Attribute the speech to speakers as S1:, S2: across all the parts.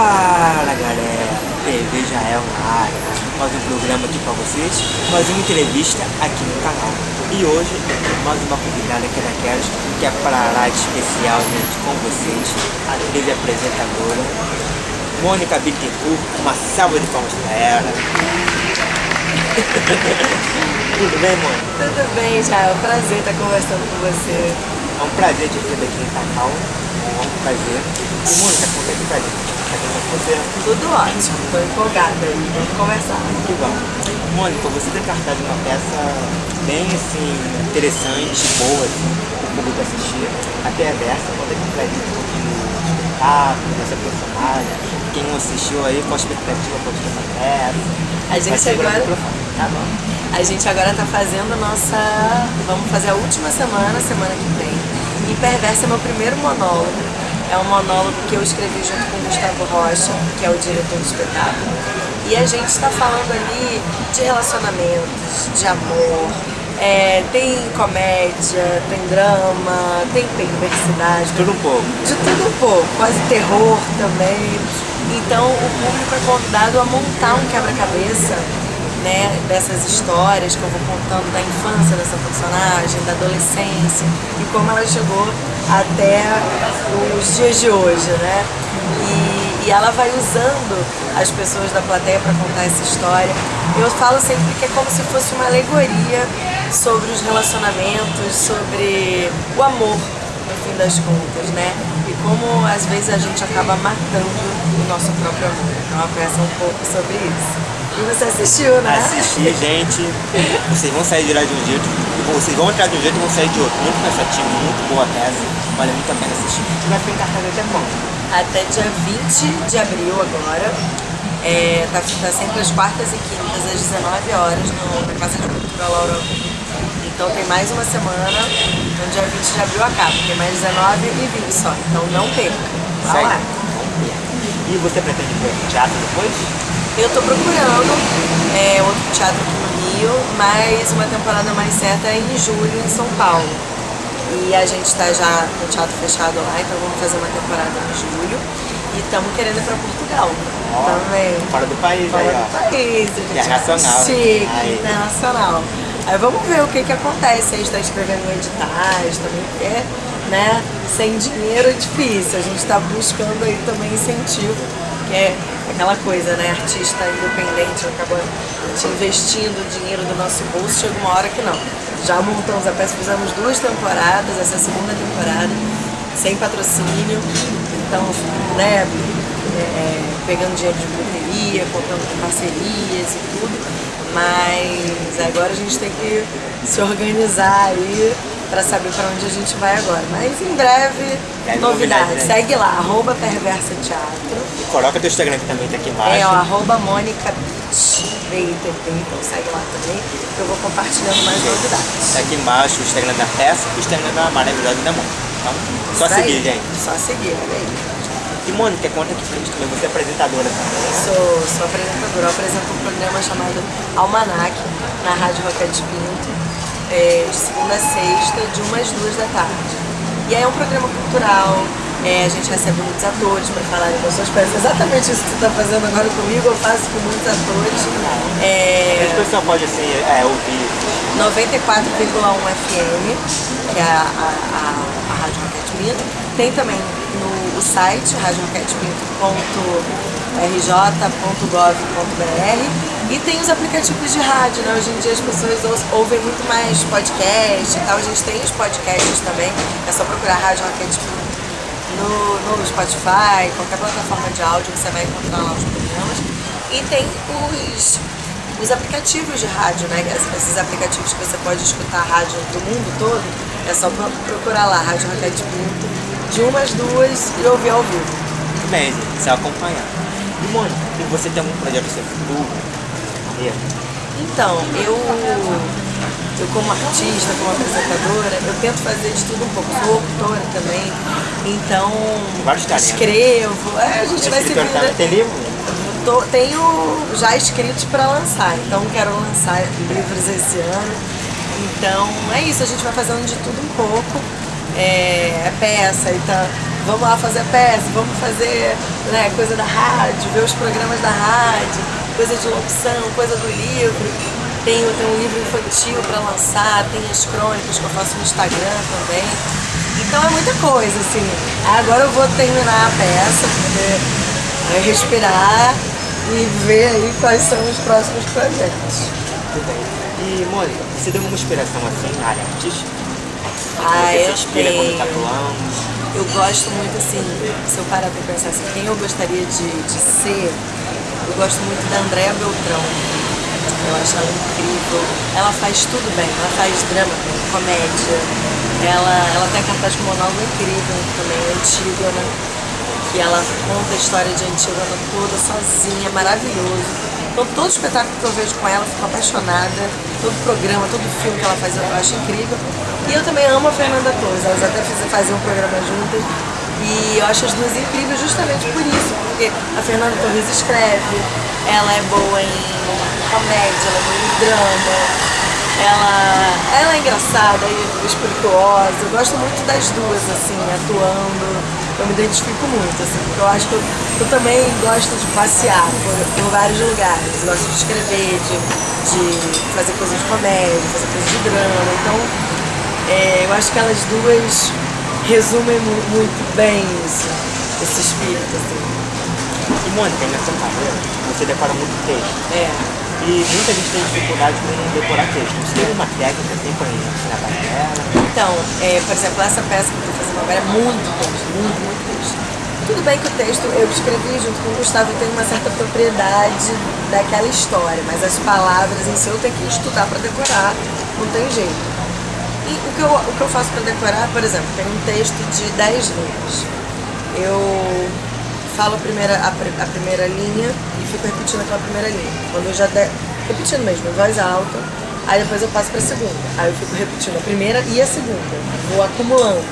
S1: Fala galera, TV Jael na área, mais um programa aqui pra vocês, mais uma entrevista aqui no canal. E hoje, mais uma convidada aqui daquelas que é para lá de especial, gente, com vocês, a trilha apresentadora, Mônica Bittencourt, uma salva de palmas pra ela. Tudo bem, Mônica?
S2: Tudo bem, Jael, prazer estar conversando com você.
S1: É um prazer te receber aqui em Cacau, é um prazer. E Mônica, conta aqui pra gente, tá?
S2: Tudo ótimo, estou empolgada aí, vamos conversar.
S1: Que bom. Mônica, você tem cartaz de uma peça bem assim, interessante, boa, assim, para o público assistir. Até a versa, conta aqui pra gente um pouquinho do espetáculo, dessa personagem. Quem não assistiu aí, qual a expectativa pode ter essa peça?
S2: A gente agora-
S1: Tá bom.
S2: A gente agora está fazendo a nossa. Vamos fazer a última semana, semana que vem. E Perversa é meu primeiro monólogo. É um monólogo que eu escrevi junto com o Gustavo Rocha, que é o diretor do espetáculo. E a gente está falando ali de relacionamentos, de amor. é, tem comédia, tem drama, tem perversidade,
S1: Tudo um pouco.
S2: de tudo um pouco, quase terror também. Então o público é convidado a montar um quebra-cabeça né, dessas histórias que eu vou contando da infância dessa personagem, da adolescência e como ela chegou até os dias de hoje, né? E, e ela vai usando as pessoas da plateia para contar essa história. Eu falo sempre que é como se fosse uma alegoria sobre os relacionamentos, sobre o amor no fim das contas, né? E como às vezes a gente acaba matando o nosso próprio amor. Então a peça é um pouco sobre isso. E você assistiu, né?
S1: Assistir, gente, vocês vão sair de lá de um jeito, vocês vão entrar de um jeito e vão sair de outro. Muito cansativo, muito boa peça, vale muito a pena assistir. Vai ficar em cartaz até quando?
S2: Até dia 20 de abril agora. É, tá, tá sempre às quartas e quintas, às 19 horas, no, na Casa de Cultura Laura. Então tem mais uma semana, no dia 20 de abril acaba. Tem mais 19 e 20 só. Então não perca. Vá
S1: Segue.
S2: lá.
S1: E você pretende ir pro teatro depois?
S2: Eu tô procurando é, outro teatro aqui no Rio, mas uma temporada mais certa é em julho em São Paulo. E a gente tá já com o teatro fechado lá, então vamos fazer uma temporada em julho. E estamos querendo ir pra Portugal
S1: Ó,
S2: também.
S1: Fora do país
S2: Fora
S1: aí,
S2: do
S1: ó.
S2: país,
S1: Internacional, né?
S2: Chique,
S1: Aí.
S2: internacional. Aí vamos ver o que que acontece. A gente tá escrevendo editais também, porque, né, sem dinheiro é difícil. A gente tá buscando aí também incentivo, que é aquela coisa, né, artista independente acaba te investindo dinheiro do nosso bolso, chega uma hora que não. Já montamos a peça, fizemos duas temporadas, essa é a segunda temporada, sem patrocínio, então, né, é, pegando dinheiro de bilheteria, contando com parcerias e tudo, mas agora a gente tem que se organizar aí para saber para onde a gente vai agora. Mas em breve,
S1: Deve
S2: novidades.
S1: né?
S2: Segue lá, arroba Perversa Teatro.
S1: E coloca teu Instagram que também tá aqui embaixo.
S2: É, ó, arroba Mônica então segue lá também, que eu vou compartilhando mais novidades.
S1: Tá aqui embaixo o Instagram da peça e o Instagram da maravilhosa da Mônica. Então, só
S2: Isso aí.
S1: seguir, gente.
S2: Só seguir, olha aí.
S1: E Mônica, conta aqui pra gente também, você é apresentadora?
S2: Sou, sou apresentadora, eu apresento um programa chamado Almanac, na Rádio Roquete Pinto, é, de segunda a sexta, de umas duas da tarde. E aí é um programa cultural, é, a gente recebe muitos atores para falarem das suas peças. Exatamente isso que você está fazendo agora comigo, eu faço com muitos atores. É,
S1: As pessoas podem assim, é, ouvir
S2: 94,1 FM, que é a, a, a, a Rádio Roquete Pinto. Tem também site, radioroquetepinto.rj.gov.br e tem os aplicativos de rádio, né? Hoje em dia as pessoas ou- ouvem muito mais podcast e tal. A gente tem os podcasts também, é só procurar Rádio Pinto no, no Spotify, qualquer plataforma de áudio, você vai encontrar lá os programas. E tem os, os aplicativos de rádio, né? Es- Esses aplicativos que você pode escutar rádio do mundo todo. É só pro- procurar lá, Rádio Roquete Pinto, de umas duas e ouvir ao vivo.
S1: Muito bem, você acompanhar. E Mônica, e você tem algum projeto no seu futuro?
S2: Então, eu, eu como artista, como apresentadora, eu tento fazer de tudo um pouco. Sou autora também, então escrevo. É, a gente vai se
S1: tá?
S2: vira-
S1: Tem livro?
S2: Tô- tenho já escritos para lançar, então quero lançar livros esse ano. Então é isso, a gente vai fazendo de tudo um pouco. É, peça, e tá, vamos lá fazer peça, vamos fazer né, coisa da rádio, ver os programas da rádio, coisa de locução, coisa do livro. Tenho, tenho um livro infantil para lançar, tem as crônicas que eu faço no Instagram também. Então é muita coisa, assim. Agora eu vou terminar a peça, poder é, respirar e ver aí quais são os próximos projetos.
S1: Muito bem. E, Mônica, você deu alguma inspiração assim na área artística?
S2: Ah,
S1: você
S2: eu
S1: tá
S2: tenho.
S1: atuando?
S2: Eu gosto muito, assim, se eu parar pra pensar assim, quem eu gostaria de, de ser, eu gosto muito da Andréa Beltrão. Eu acho ela incrível. Ela faz tudo bem, ela faz drama, comédia. Ela, ela tem a cartaz com monólogo incrível também, Antígona, que ela conta a história de Antígona toda sozinha, maravilhoso. Então todo espetáculo que eu vejo com ela, fico apaixonada. Todo programa, todo filme que ela faz, eu acho incrível. E eu também amo a Fernanda Torres, elas até faziam um programa juntas. E eu acho as duas incríveis justamente por isso, porque a Fernanda Torres escreve, ela é boa em comédia, ela é boa em drama, ela, ela é engraçada e espirituosa. Eu gosto muito das duas, assim, atuando. Eu me identifico muito, assim, porque eu acho que eu, eu também gosto de passear por, por vários lugares. Gosto de escrever, de, de fazer coisas de comédia, fazer coisas de drama. Então, é, eu acho que elas duas resumem mu- muito bem isso, esse espírito, assim.
S1: E, Mônica, nessa carreira, você decora muito texto.
S2: É.
S1: E muita gente tem dificuldade com decorar texto. Você tem uma técnica assim pra ensinar pra galera?
S2: Então, é, por exemplo, essa peça que eu estou fazendo agora é muito texto, muito, muito texto. Tudo bem que o texto eu escrevi junto com o Gustavo, tenho uma certa propriedade daquela história, mas as palavras em si eu tenho que estudar para decorar, não tem jeito. E o que eu, o que eu faço para decorar, por exemplo, tem um texto de 10 linhas. Eu falo a primeira, a, a primeira linha fico repetindo aquela primeira linha. Quando eu já der, repetindo mesmo, em voz alta, aí depois eu passo para a segunda. Aí eu fico repetindo a primeira e a segunda. Vou acumulando.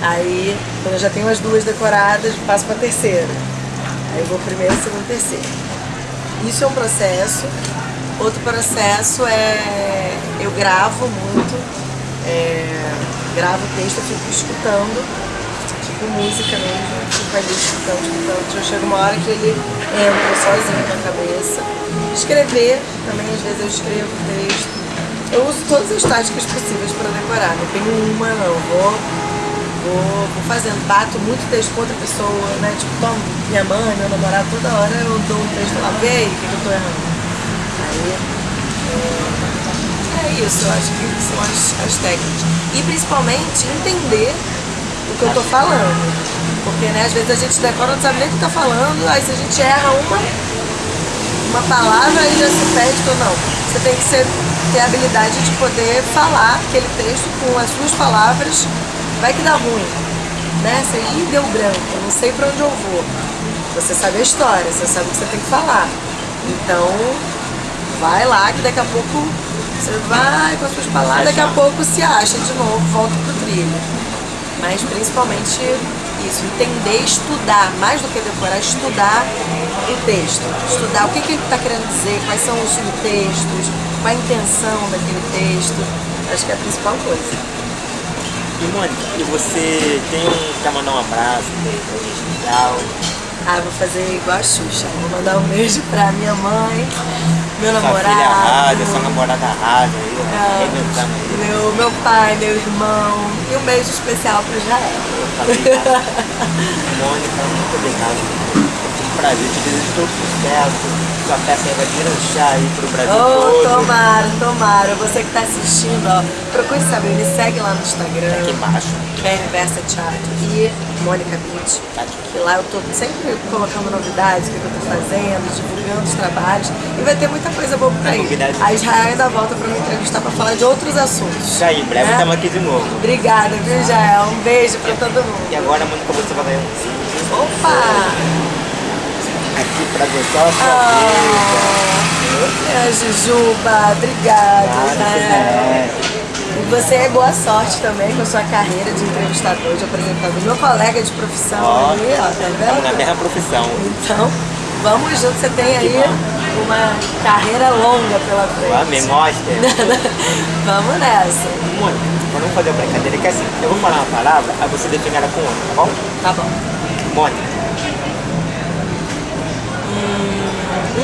S2: Aí, quando eu já tenho as duas decoradas, passo para a terceira. Aí eu vou primeiro, segundo, terceiro. Isso é um processo. Outro processo é eu gravo muito, é, gravo o texto, eu fico escutando, tipo música mesmo, fico ali escutando, escutando. Já chega uma hora que ele entra sozinho na cabeça. Escrever, também às vezes eu escrevo texto. Eu uso todas as táticas possíveis para decorar, não tenho uma não, vou Vou, vou fazendo, bato muito texto com outra pessoa, né? Tipo, toma, minha mãe, meu namorado, toda hora eu dou um texto lá, vê aí o que, eu tô errando. Aí, é, é isso, eu acho que são as, as técnicas. E principalmente entender que eu tô falando. Porque, né, às vezes a gente decora, não sabe nem o que tá falando, aí se a gente erra uma, uma palavra aí já se perde ou não. Você tem que ser, ter a habilidade de poder falar aquele texto com as suas palavras. Vai que dá ruim, né? Você ih, deu branco, eu não sei pra onde eu vou. Você sabe a história, você sabe o que você tem que falar. Então, vai lá que daqui a pouco você vai com as suas palavras, daqui a pouco se acha de novo, volta pro trilho. Mas principalmente isso, entender, estudar, mais do que decorar, estudar o texto. Estudar o que, que ele está querendo dizer, quais são os subtextos, qual a intenção daquele texto. Acho que é a principal coisa.
S1: E, Mônica, e você tem quer mandar um abraço pra?
S2: Ah, vou fazer igual a Xuxa. Vou mandar um beijo pra minha mãe, meu
S1: Sua
S2: namorado.
S1: filha rádio, sua namorada rádio aí, ó,
S2: ah,
S1: arrebentando aí.
S2: meu, meu pai, meu irmão. E um beijo especial pro Jael.
S1: Mônica, muito obrigado. Prazer, te desejo todo sucesso. Sua peça vai deslanchar aí pro Brasil
S2: Oh,
S1: todo.
S2: tomara, tomara. Você que tá assistindo, ó, procure saber, me segue lá no Instagram.
S1: Aqui embaixo.
S2: Reversa Teatro e Mônica Beach.
S1: Tá aqui.
S2: Que lá eu tô sempre colocando novidades, o que eu tô fazendo, divulgando os trabalhos. E vai ter muita coisa boa por aí.
S1: Novidades.
S2: A Israel ainda volta pra me entrevistar pra falar de outros assuntos.
S1: Isso aí, em breve
S2: né?
S1: estamos aqui de novo.
S2: Obrigada, viu, Jael? Um beijo pra todo
S1: E
S2: mundo.
S1: agora, Mônica, você vai ganhar um vídeo
S2: Opa!
S1: Aqui pra gostar sua
S2: é, Jujuba.
S1: Claro, você
S2: Israel.
S1: merece.
S2: E você é boa sorte também com a sua carreira de entrevistador, de apresentador. Meu colega de profissão ali, ó, tá
S1: Estamos na
S2: vendo?
S1: mesma profissão.
S2: Então, vamos junto, você tem aí uma carreira longa pela frente.
S1: mostra.
S2: Vamos nessa.
S1: Mônica, vamos fazer uma brincadeira que é assim. Eu vou falar uma palavra, aí você define ela com outra, tá bom?
S2: Tá bom.
S1: Mônica.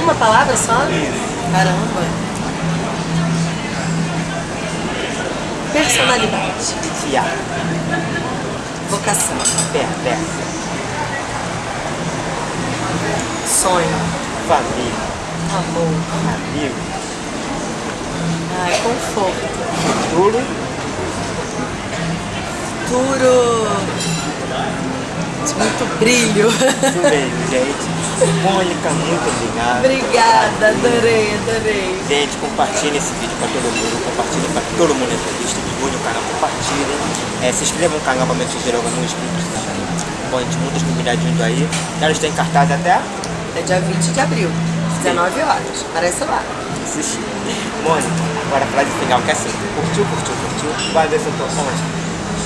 S2: Uma palavra só? Caramba. Personalidade.
S1: Tia.
S2: Vocação.
S1: Perversa.
S2: Sonho.
S1: Família.
S2: Amor.
S1: Amigo.
S2: Ai, conforto.
S1: Futuro.
S2: Futuro. Muito brilho.
S1: Tudo bem, gente. Mônica, muito obrigado.
S2: Obrigada, adorei, adorei.
S1: Gente, compartilhe esse vídeo para todo mundo, compartilhe para todo mundo entrevista, divulgue o canal, compartilhem. É, se inscreva no canal para me sugerir inscrito. Bom, gente, muitas novidades vindo aí. Ela está em cartaz até
S2: É dia 20 de abril, 19 horas. Aparece lá.
S1: assistir. Mônica, agora a frase final que é assim. Curtiu, curtiu, curtiu, vai ver se eu tô online.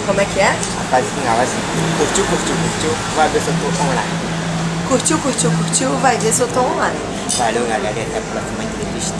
S2: Como é que é?
S1: A frase final é assim. Curtiu, curtiu, curtiu, vai ver se eu tô online.
S2: Curtiu, curtiu, curtiu? Vai ver se eu tô online.
S1: Valeu, galera, e até a próxima entrevista.